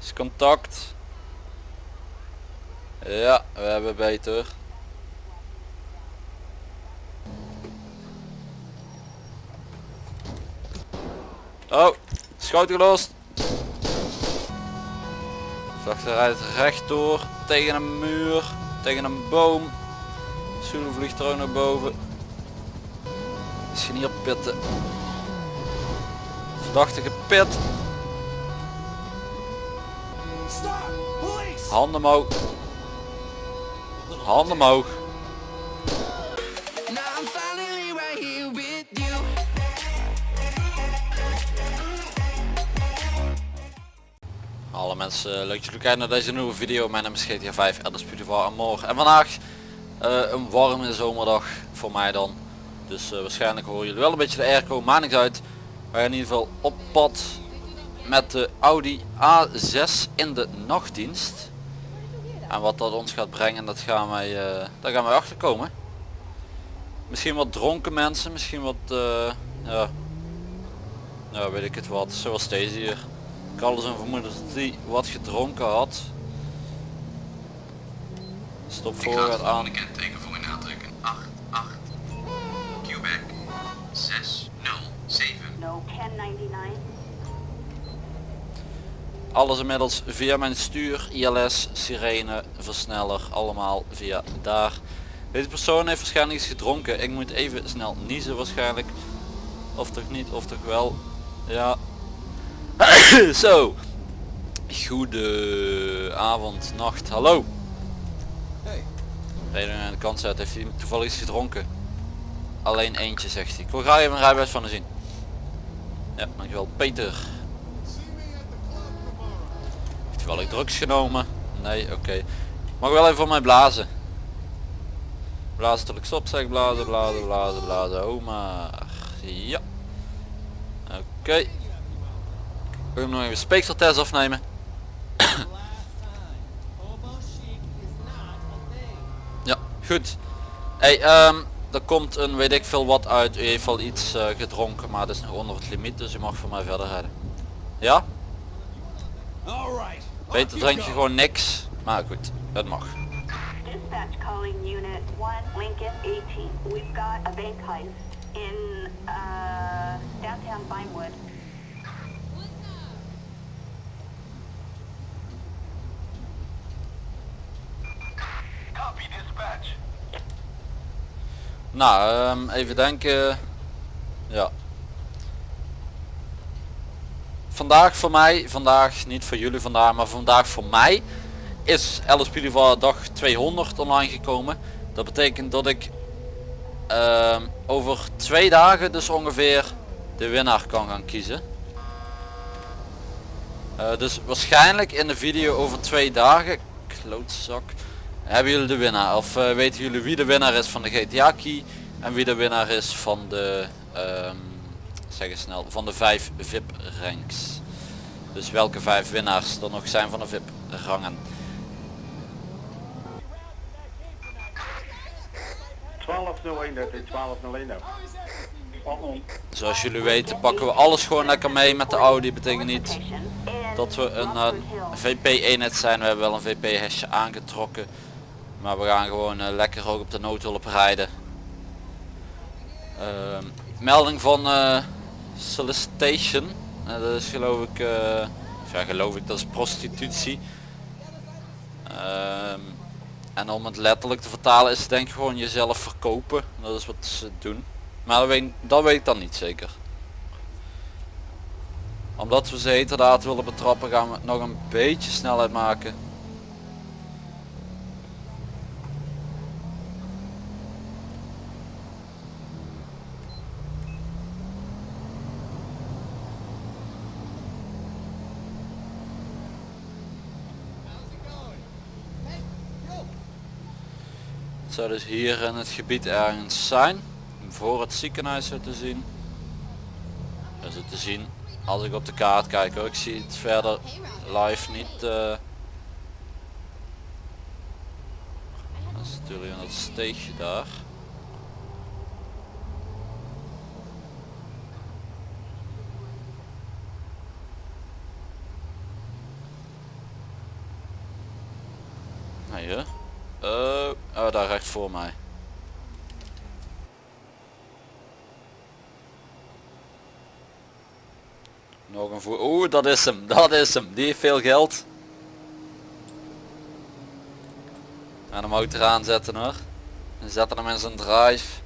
Is contact. Ja, we hebben beter. Oh, schoot gelost. Vrachter rijdt rechtdoor tegen een muur, tegen een boom. Zulu vliegt er ook naar boven. Misschien hier pitten. Verdachte gepit. Handen omhoog. Handen omhoog. Alle mensen, leuk dat jullie kijken naar deze nieuwe video. Mijn naam is GTA 5 Elders Beautiful en morgen. En vandaag eh, een warme zomerdag voor mij dan. Dus eh, waarschijnlijk horen jullie wel een beetje de airco, maakt niks uit. We gaan in ieder geval op pad met de Audi A6 in de nachtdienst. En wat dat ons gaat brengen, dat gaan wij, eh, daar gaan wij achterkomen. Misschien wat dronken mensen, misschien wat, eh, ja, ja, weet ik het wat, zoals deze hier. Ik had een vermoeden dat die wat gedronken had. Stop voor gaat aan. Alles inmiddels via mijn stuur, ILS, sirene, versneller, allemaal via daar. Deze persoon heeft waarschijnlijk iets gedronken. Ik moet even snel niezen waarschijnlijk. Of toch niet, of toch wel. Ja. Zo. Goede avond, nacht, hallo. Hey. Reden aan de kant zet, heeft hij toevallig iets gedronken? Alleen eentje zegt hij. Ik wil graag even een rijbewijs van hem zien. Ja, dankjewel. Peter. Wel ik drugs genomen? Nee, oké. Mag wel even voor mij blazen. Blazen tot ik stop zeg. Blazen, blazen, blazen, blazen. Oh maar. Ja. Oké. Ik wil nog even speekseltest afnemen. Ja, goed. Hey, ehm, er komt een weet ik veel wat uit. U heeft al iets eh, gedronken, maar dat is nog onder het limiet, dus u mag voor mij verder rijden. Ja? Alright. Beter drink je gewoon niks. Maar goed, het mag. Dispatch calling unit 1 Lincoln 18. We've got a bank heist in uh, downtown Vinewood. Copy dispatch. Nou, ehm, even denken. Ja. Vandaag voor mij, vandaag niet voor jullie vandaag, maar vandaag voor mij is Beautiful dag 200 online gekomen. Dat betekent dat ik ehm, over twee dagen dus ongeveer de winnaar kan gaan kiezen. Eh, dus waarschijnlijk in de video over twee dagen, klootzak, hebben jullie de winnaar. Of eh, weten jullie wie de winnaar is van de GTA key en wie de winnaar is van de, ehm, zeg eens snel, van de vijf VIP ranks. Dus welke vijf winnaars er nog zijn van de VIP rangen. 1201, dat is 1201 nou. Zoals jullie weten pakken we alles gewoon lekker mee met de Audi. Betekent niet dat we een eh, Blossom Hill. VP eenheid zijn. We hebben wel een VP hesje aangetrokken. Maar we gaan gewoon eh, lekker ook op de noodhulp rijden. Ehm, melding van eh, solicitation. Eh, dat is geloof ik, eh, ja geloof ik, dat is prostitutie. Ehm, en om het letterlijk te vertalen is het denk ik gewoon jezelf verkopen. Dat is wat ze doen. Maar dat weet, dat weet ik dan niet zeker. Omdat we ze heterdaad willen betrappen gaan we nog een beetje snelheid maken. Zou dus hier in het gebied ergens zijn. Voor het ziekenhuis zo te zien. Is het te zien. Als ik op de kaart kijk hoor. Ik zie het verder live niet. eh. Dat is natuurlijk dat steegje daar. Daar recht voor mij. Nog een voer. Oeh, dat is hem. Dat is hem. Die heeft veel geld. En hem motor aanzetten hoor. En zetten hem in zijn drive.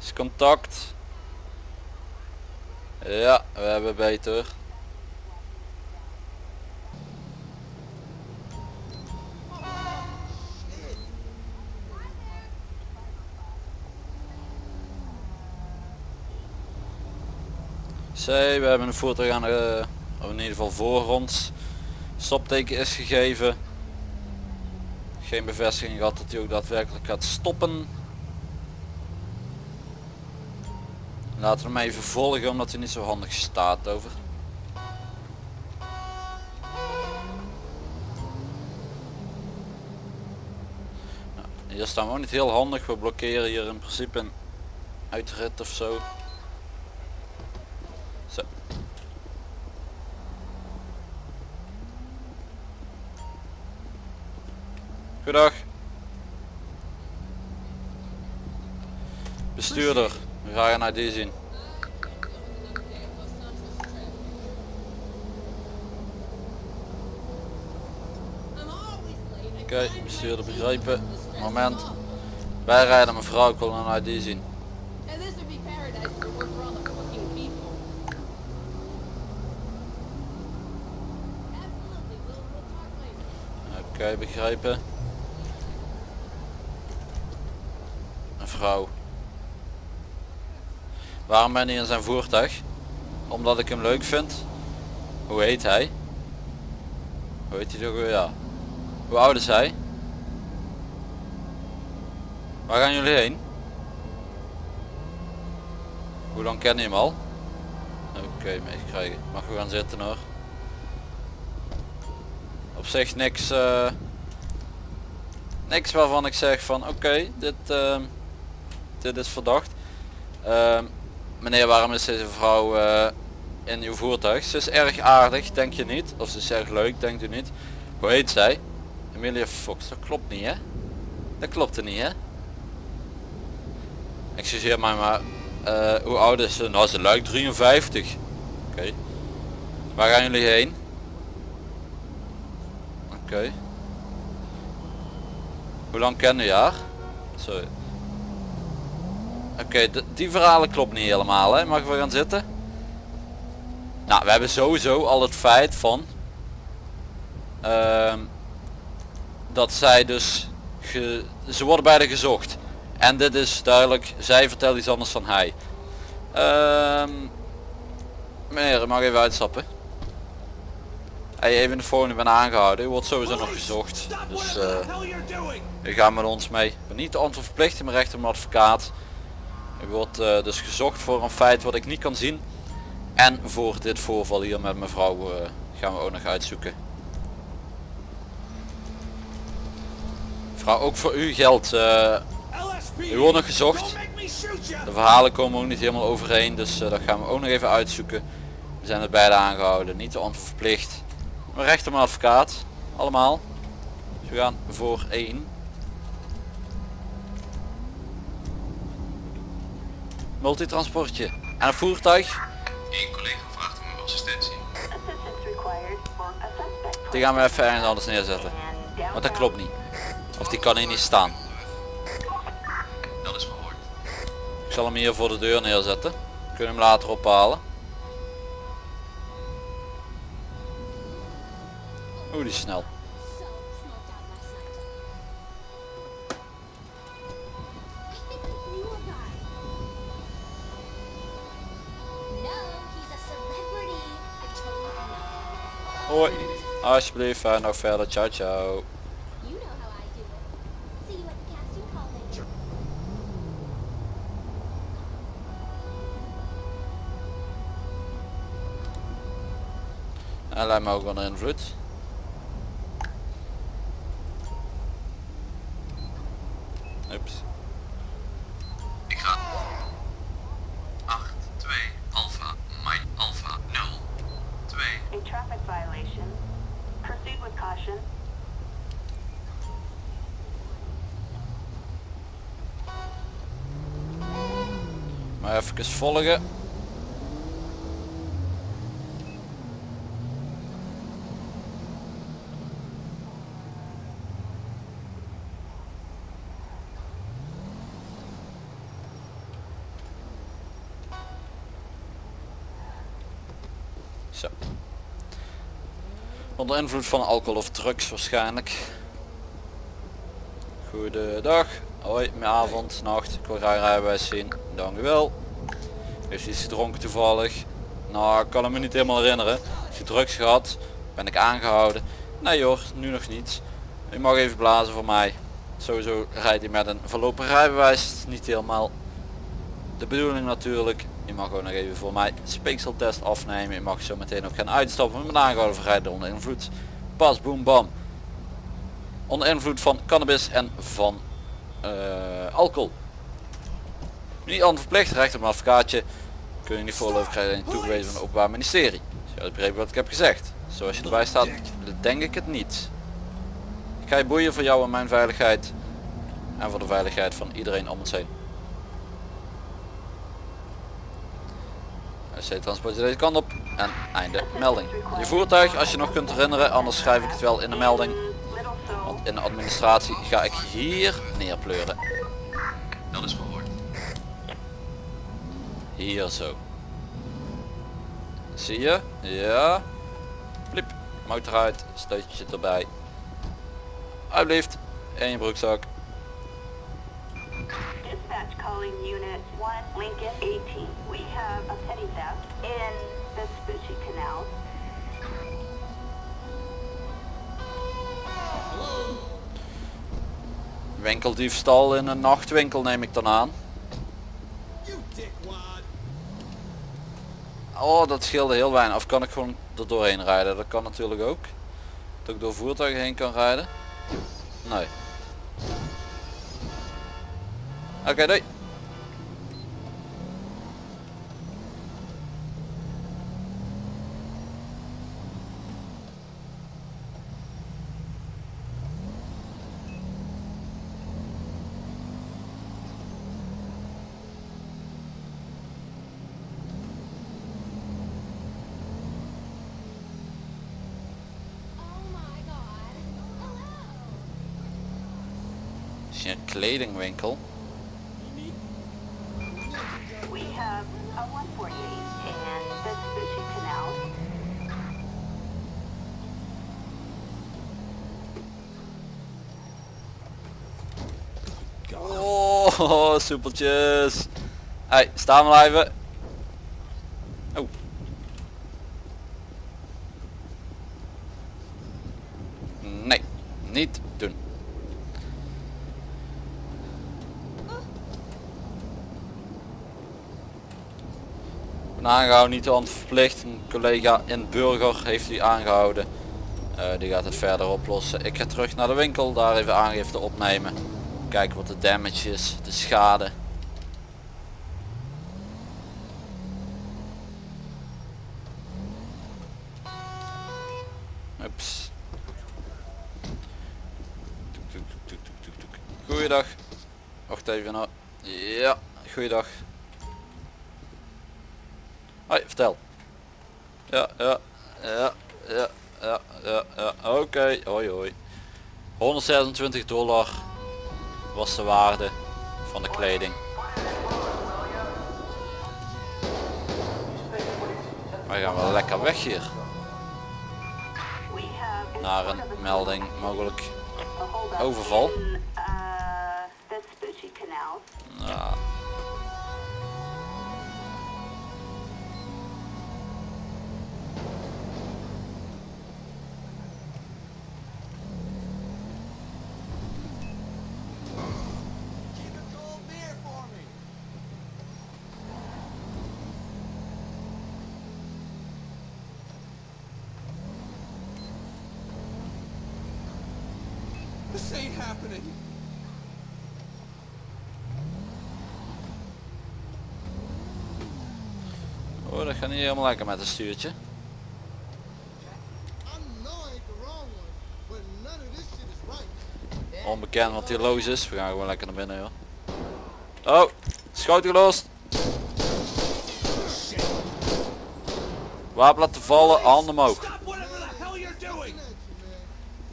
Is contact. Ja, we hebben beter. C, we hebben een voertuig aan in ieder geval voor ons. Stopteken is gegeven. Geen bevestiging gehad dat hij ook daadwerkelijk gaat stoppen. Laten we hem even volgen omdat hij niet zo handig staat over. Nou, hier staan we ook niet heel handig. We blokkeren hier in principe een uitrit of zo. Zo. Goedag. Bestuurder, we gaan naar die zien. Oké, bestuurder begrijpen. Moment. Wij rijden mevrouw, ik wil een ID zien. Oké, begrijpen. Een vrouw. Waarom ben je in zijn voertuig? Omdat ik hem leuk vind. Hoe heet hij? Hoe heet hij toch weer? Ja. Hoe oud is hij? Waar gaan jullie heen? Hoe lang ken je hem al? Oké, meegekregen. Mag we gaan zitten hoor. Op zich niks, eh, niks waarvan ik zeg van oké, dit, ehm, dit is verdacht. Ehm, meneer, waarom is deze vrouw eh, in uw voertuig? Ze is erg aardig, denk je niet? Of ze is erg leuk, denkt u niet? Hoe heet zij? Emilia Fox, dat klopt niet hè? Dat klopt er niet hè? Excuseer mij maar, eh, hoe oud is ze? Nou ze lijkt 53. Oké. Waar gaan jullie heen? Hoe lang kennen je haar? Sorry. Oké, die verhalen klopt niet helemaal hè. Mag we gaan zitten? Nou, we hebben sowieso al het feit van ehm, dat zij dus ge- ze worden beide gezocht. En dit is duidelijk, zij vertelt iets anders dan hij. Ehm meneer, mag even uitstappen. Hey, even de ik ben aangehouden. U wordt sowieso nog gezocht. Dus eh u gaat met ons mee. Ik ben niet de antwoord verplicht in mijn recht om advocaat. U wordt eh, dus gezocht voor een feit wat ik niet kan zien. En voor dit voorval hier met mevrouw eh, gaan we ook nog uitzoeken. Mevrouw, ook voor u geldt. u wordt nog gezocht. De verhalen komen ook niet helemaal overeen. Dus dat gaan we ook nog even uitzoeken. We zijn er beide aangehouden. Niet de antwoord verplicht. Mijn advocaat. Allemaal. Dus we gaan voor één. Multitransportje. En een voertuig. Eén collega vraagt om uw assistentie. Die gaan we even ergens anders neerzetten. Want dat klopt niet. Of die kan hier niet staan. Dat is verhoord. Ik zal hem hier voor de deur neerzetten. Kunnen hem later ophalen. How I do it. See you at the casting call later. Hij lijkt me ook wel een invloed. Even volgen. Zo. Onder invloed van alcohol of drugs waarschijnlijk. Goedendag. Hoi, mijn avond, nacht. Ik wil graag rijbewijs zien. Dank u wel. Heeft hij iets gedronken toevallig? Nou, ik kan hem me niet helemaal herinneren. Heeft hij drugs gehad? Ben ik aangehouden? Nee hoor, nu nog niet. U mag even blazen voor mij. Sowieso rijdt hij met een voorlopig rijbewijs. Niet helemaal de bedoeling natuurlijk. Je mag ook nog even voor mij speekseltest afnemen. Je mag zo meteen ook gaan uitstappen met aangehouden voor rijden onder invloed. Pas, boem, bam. Onder invloed van cannabis en van eh, alcohol. Niet onverplicht, recht op een advocaatje. Kun je niet voorlopig krijgen toegewezen van het openbaar ministerie. Dus je wat ik heb gezegd. Zoals je erbij staat, denk ik het niet. Ik ga je boeien voor jou en mijn veiligheid. En voor de veiligheid van iedereen om ons heen. SC transport deze kant op en einde melding. Je voertuig als je nog kunt herinneren, anders schrijf ik het wel in de melding. Want in de administratie ga ik hier neerpleuren. Hier zo. Zie je? Ja. Pliep. Motor uit. Steutje erbij. Alsjeblieft. En je broekzak. Dispatch calling unit 1, Lincoln 18. We have a petty theft in the Vespucci Canal. Winkeldiefstal in een nachtwinkel neem ik dan aan. Oh, dat scheelde heel weinig. Of kan ik gewoon er doorheen rijden? Dat kan natuurlijk ook. Dat ik door voertuigen heen kan rijden. Nee. Oké, doei. Is hier een kledingwinkel? We have a 148 in the Vespucci Canal. Oh, soepeltjes. Hey, staan we even. Oh. Nee, niet doen. Ben aangehouden, niet verplicht. Een collega in Burger heeft die aangehouden. Eh, die gaat het verder oplossen. Ik ga terug naar de winkel, daar even aangifte opnemen. Kijken wat de damage is, de schade. Ups. Goeiedag. Wacht even nou. Ja, goeiedag. Hoi, vertel. Ja, ja, ja, ja, ja, ja, ja. Oké, hoi hoi. 126 dollar was de waarde van de kleding. Wij gaan wel lekker weg hier. Naar een melding mogelijk overval. Oh, dat gaat niet helemaal lekker met het stuurtje. Onbekend wat hier los is. We gaan gewoon lekker naar binnen joh. Oh, schoot gelost. Wapen laten vallen, handen omhoog.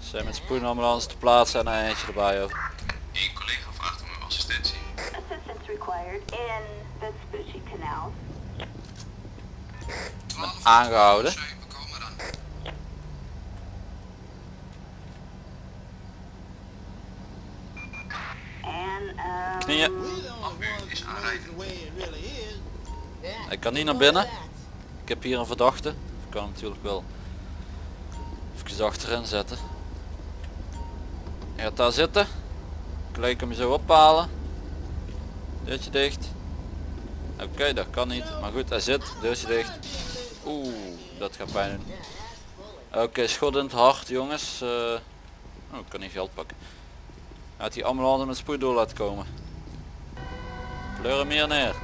Zijn met spoedambulance te plaatsen en een eentje erbij. Over. Eén collega vraagt om uw assistentie. Assistance required in Vespucci Canal. Aangehouden. Knieën. The. Yeah, Ik kan niet naar binnen. Ik heb hier een verdachte. Ik kan hem natuurlijk wel even achterin zetten. Gaat daar zitten. Gelijk hem zo ophalen. Deurtje dicht. Oké, dat kan niet. Maar goed, hij zit. Deurtje dicht. Oeh, dat gaat pijn doen. Oké, schot in het hart jongens. Eh, oh, ik kan niet geld pakken. Had die ambulance met spoed door laten komen. Pleur hem hier neer.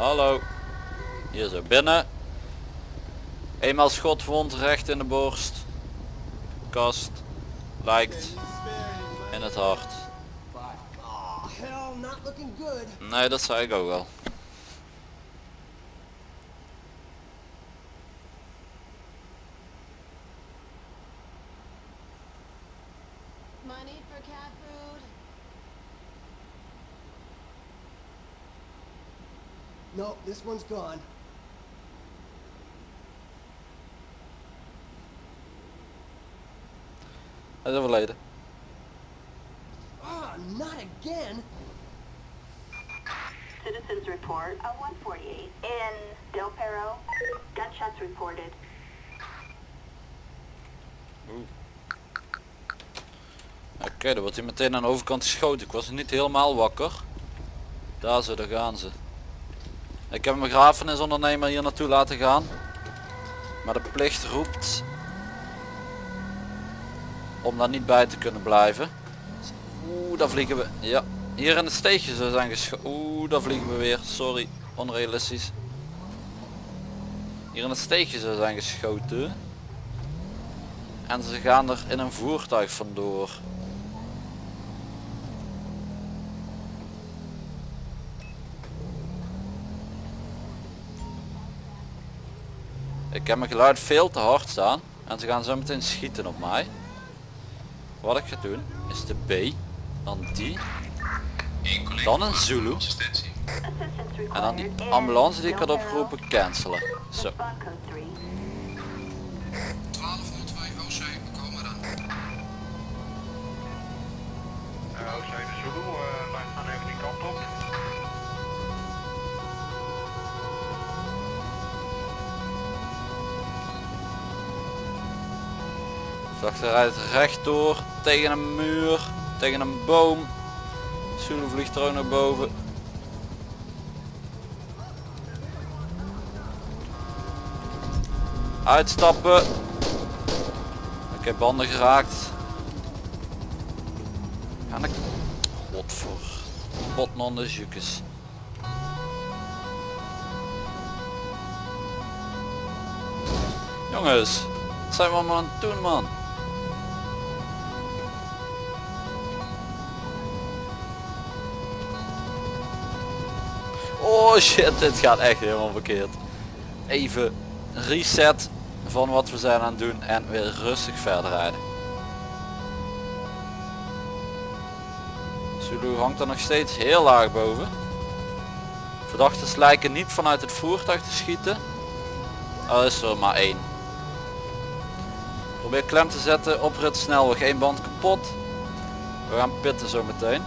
Hallo. Hier zo binnen. Eenmaal schotwond recht in de borst. Kast. Lijkt in het hart. Nee, dat zei ik ook wel. This one's gone. Hij is overleden. Ah, not again. Citizens report a 148 in Del Perro. Gunshots reported. Oké, dan wordt hij meteen aan de overkant geschoten. Ik was niet helemaal wakker. Daar zo, daar gaan ze. Ik heb een begrafenisondernemer hier naartoe laten gaan. Maar de plicht roept om daar niet bij te kunnen blijven. Oeh, daar vliegen we. Ja, hier in het steegje ze zijn geschoten. Oeh, daar vliegen we weer. Sorry, onrealistisch. Hier in het steegje ze zijn geschoten. En ze gaan er in een voertuig vandoor. Ik heb mijn geluid veel te hard staan. En ze gaan zo meteen schieten op mij. Wat ik ga doen is de B. Dan die. Dan een Zulu. En dan die ambulance die ik had opgeroepen cancelen. Zo. Respond code 3. 1202 OC, we komen. Verdachte rijdt rechtdoor tegen een muur, tegen een boom. Zulu vliegt er ook naar boven. Uitstappen. Ik heb banden geraakt. En ik... Godver. Botnon de jukes. Jongens, wat zijn we allemaal aan het doen man? Shit, dit gaat echt helemaal verkeerd. Even reset van wat we zijn aan het doen en weer rustig verder rijden. Zulu hangt er nog steeds heel laag boven. Verdachten lijken niet vanuit het voertuig te schieten. Al is er maar één. Probeer klem te zetten, oprit snelweg, één band kapot. We gaan pitten zo meteen.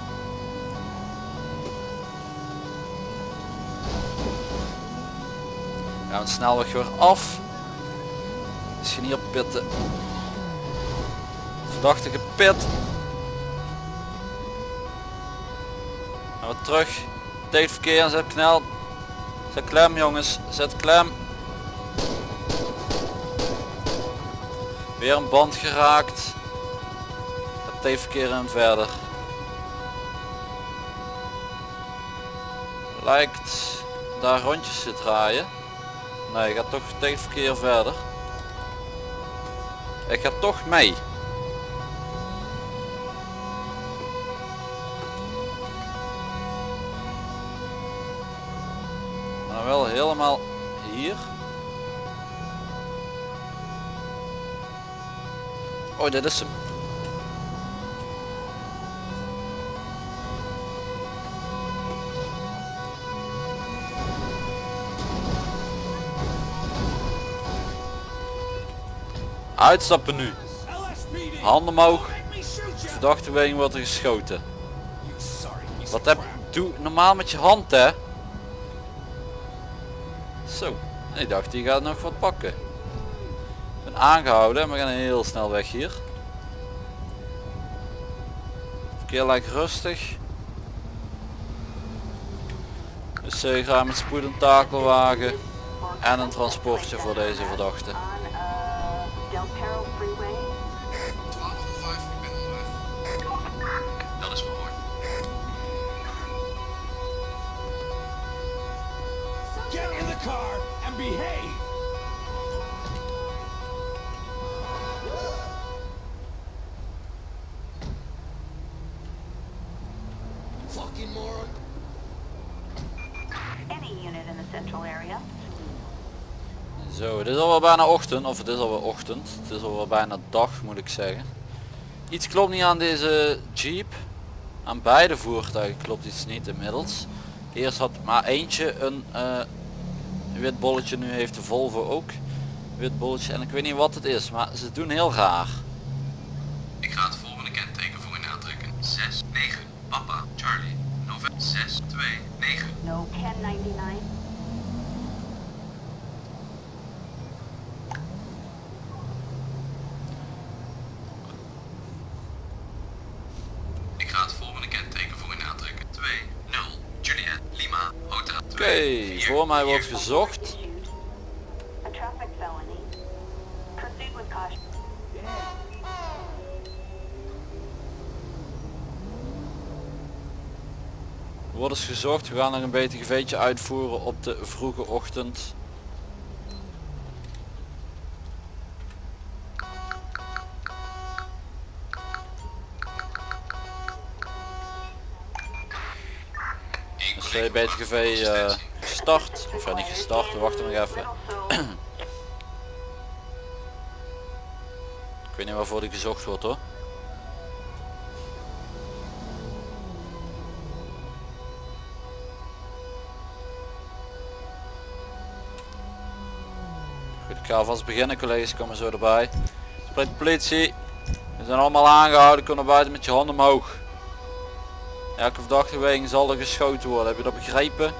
Gaan we snelweg weer af. Misschien hier pitten. Verdachte gepit. Gaan we terug. Tijd verkeer en zet knel. Zet klem jongens, zet klem. Weer een band geraakt. Het T-verkeer en verder. Lijkt daar rondjes te draaien. Nee, ik ga toch tegen het verkeer verder. Ik ga toch mee. Maar wel helemaal hier. Oh, dit is hem. Uitstappen nu. Handen omhoog. Verdachte wegen wordt er geschoten. Wat heb doe normaal met je hand hè? Zo. Ik dacht die gaat nog wat pakken. Ik ben aangehouden en we gaan heel snel weg hier. Verkeer lijkt rustig. Dus ik ga met spoed een takelwagen en een transportje voor deze verdachte. Behave! Fucking moron. Any unit in the central area. Zo, het is alweer bijna ochtend, of het is alweer ochtend. Het is alweer bijna dag moet ik zeggen. Iets klopt niet aan deze Jeep. Aan beide voertuigen klopt iets niet inmiddels. Eerst had maar eentje een eh, wit bolletje, nu heeft de Volvo ook wit bolletje. En ik weet niet wat het is, maar ze doen heel raar. Ik ga het volgende kenteken voor u aantrekken. 6, 9, Papa, Charlie, November 6, 2, 9. No 1099. Ik ga het volgende kenteken voor u aantrekken. 2, 0, Juliet, Lima, Hotel. Oké, voor mij wordt gezocht. Er wordt eens gezocht, we gaan nog een beetje geveetje uitvoeren op de vroege ochtend. Dus uh, BTGV eh gestart, of ja, niet gestart, we wachten nog even. Ik weet niet waarvoor die gezocht wordt hoor. Goed, ik ga alvast beginnen collega's, komen zo erbij. Spreekt politie. We zijn allemaal aangehouden, naar buiten met je handen omhoog. Elke verdachte weging zal er geschoten worden, heb je dat begrepen?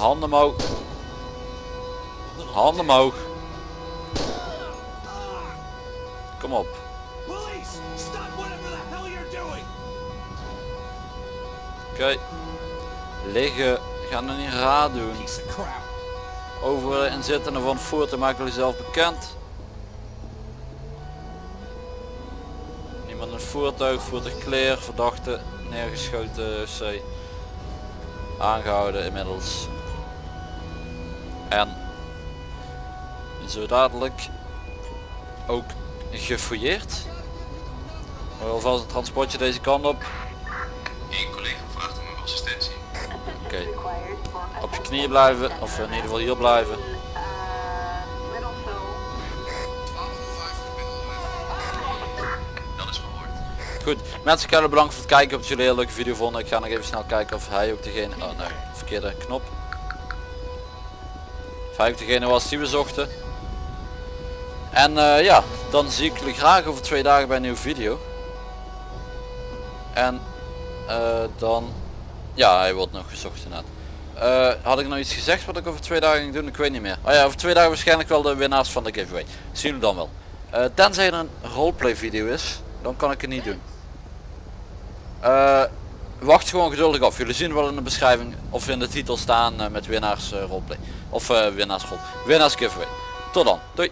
Handen omhoog. Handen omhoog. Kom op. Oké. Liggen. Ga nog niet raar doen. Over en zittende van het voertuig maken jullie zelf bekend. Niemand in het voertuig, voertuig clear, verdachte, neergeschoten C. Aangehouden inmiddels. En zo dadelijk ook gefouilleerd. Alvast een transportje deze kant op. Eén collega vraagt om uw assistentie. Oké. Op je knieën blijven, of in ieder geval hier blijven. Little so. 1205, ik ben onderweg. Dat is gehoord. Goed, mensen jullie bedankt voor het kijken. Dat jullie een hele leuke video vonden. Ik ga nog even snel kijken of hij ook degene... Oh nee, verkeerde knop. Ook degene was die we zochten. En eh, ja, dan zie ik jullie graag over twee dagen bij een nieuwe video. En eh, dan... Ja, hij wordt nog gezocht inderdaad. Eh, had ik nog iets gezegd wat ik over twee dagen ging doen? Ik weet niet meer. Oh ja, over twee dagen waarschijnlijk wel de winnaars van de giveaway. Zien jullie dan wel. Tenzij er een roleplay video is, dan kan ik het niet doen. Wacht gewoon geduldig af. Jullie zien wel in de beschrijving of in de titel staan met winnaars roleplay. Of eh, winnaars. Winnaars giveaway. Tot dan. Doei.